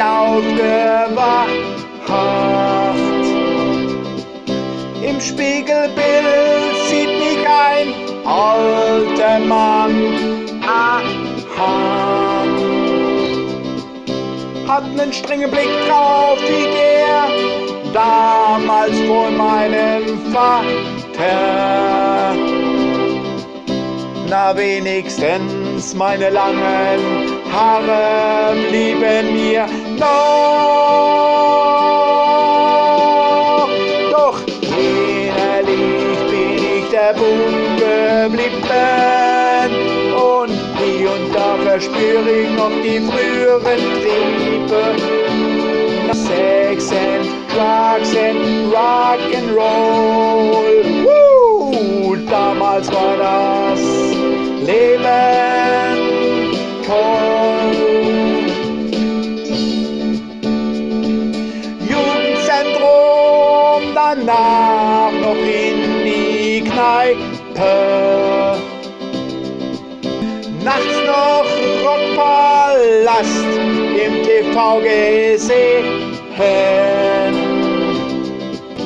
aufgewacht. Im Spiegelbild sieht mich ein alter Mann. Aha. Hat einen strengen Blick drauf wie der damals von meinem Vater. Na wenigstens meine langen Haare blieben mir noch. Doch innerlich bin ich der Bub geblieben und hier und da verspüre ich noch die früheren Triebe. Sex and Drugs and Rock danach noch in die Kneipe. Nachts noch Rockpalast im TV gesehen.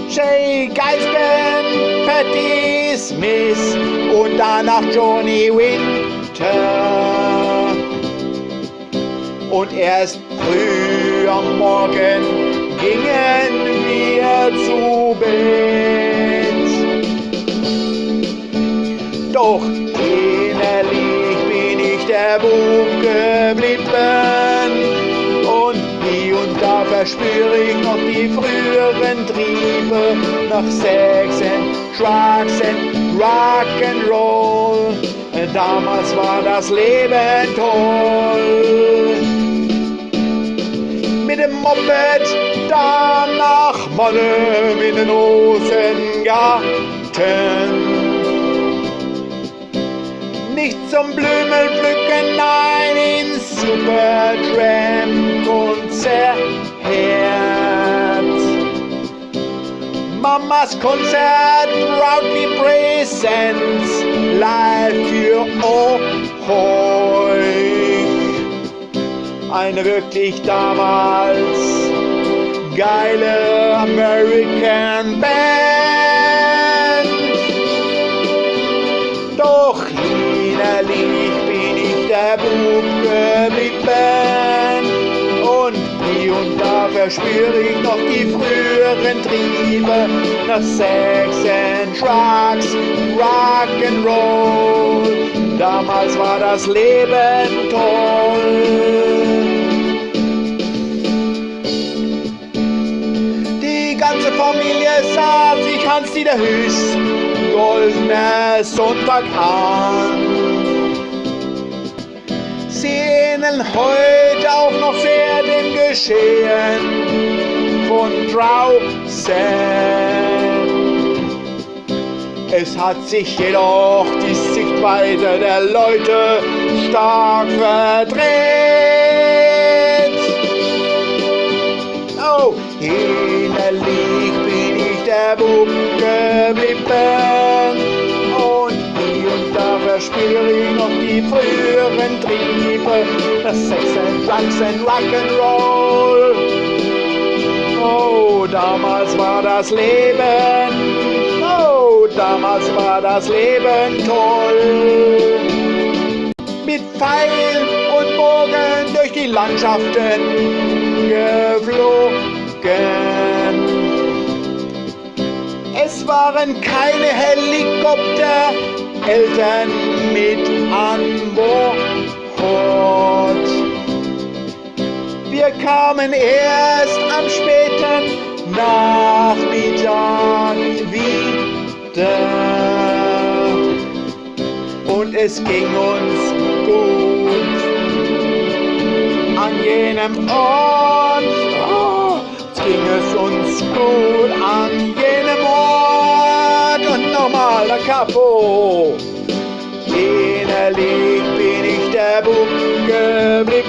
Jay Geisken, Patti Smith und danach Johnny Winter. Und erst früh am Morgen gingen wir zu Bett. Doch innerlich bin ich der Bub geblieben und hier und da verspüre ich noch die früheren Triebe nach Sex and Drugs and Rock'n'Roll. Damals war das Leben toll. Mit dem Moped Monnem in den Rosengarten. Nicht zum Blümelpflücken, nein, ins Supertramp-Konzert. Mamas Konzert, proudly presents, live für euch. Eine wirklich damals geile American Band. Doch innerlich bin ich der Bub geblieben und hier und da verspüre ich noch die früheren Triebe nach Sex and Drugs, Rock and Roll. Damals war das Leben toll. Sich Hans-Dieter Hüß goldener Sonntag an. Sie ähneln heute auch noch sehr dem Geschehen von draußen. Es hat sich jedoch die Sichtweise der Leute stark verdreht. Oh, ich der geblieben und hier und da verspüre ich noch die früheren Triebe, das Sex and Drugs and Rock'n'Roll. Oh, damals war das Leben, oh, damals war das Leben toll. Mit Pfeil und Bogen durch die Landschaften geflogen. Es waren keine Helikopter, Eltern mit an Bord. Wir kamen erst am späten Nachmittag wieder. Und es ging uns gut an jenem Ort. Oh, ging es uns gut an jenem Ort. Nochmal der Capo. Innerlich bin ich der Bub geblieben.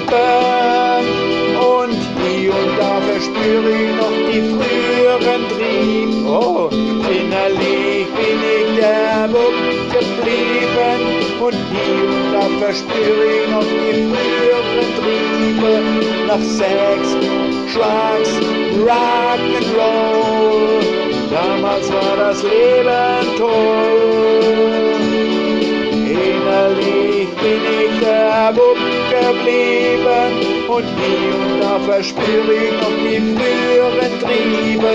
Und hier und da verspüre ich noch die früheren Trieb. Oh, innerlich bin ich der Bub geblieben. Und hier und da verspüre ich noch die früheren Triebe nach Sex, Drugs, Rock'n'Roll. Damals war das Leben toll. Innerlich bin ich der Bub geblieben und hier und da verspüre ich noch die früheren Triebe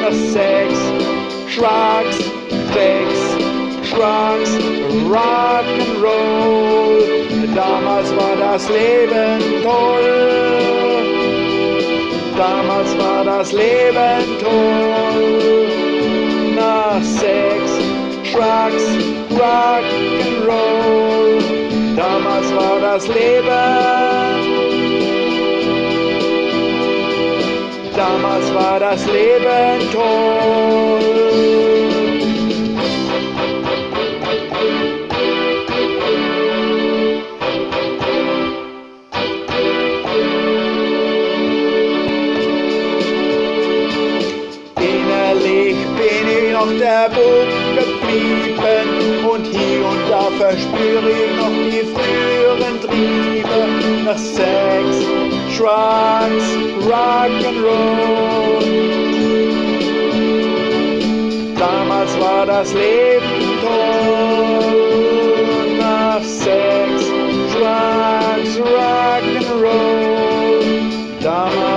nach Sex, Drugs, Sex, Drugs, Rock'n'Roll. Damals war das Leben toll. Damals war das Leben toll. Nach Sex, Drugs, Rock'n'Roll. Damals war das Leben. Damals war das Leben toll. Noch der Bub geblieben und hier und da verspüre ich noch die früheren Triebe nach Sex, Drugs, Rock'n'Roll. Damals war das Leben toll nach Sex, Drugs, Rock'n'Roll. Damals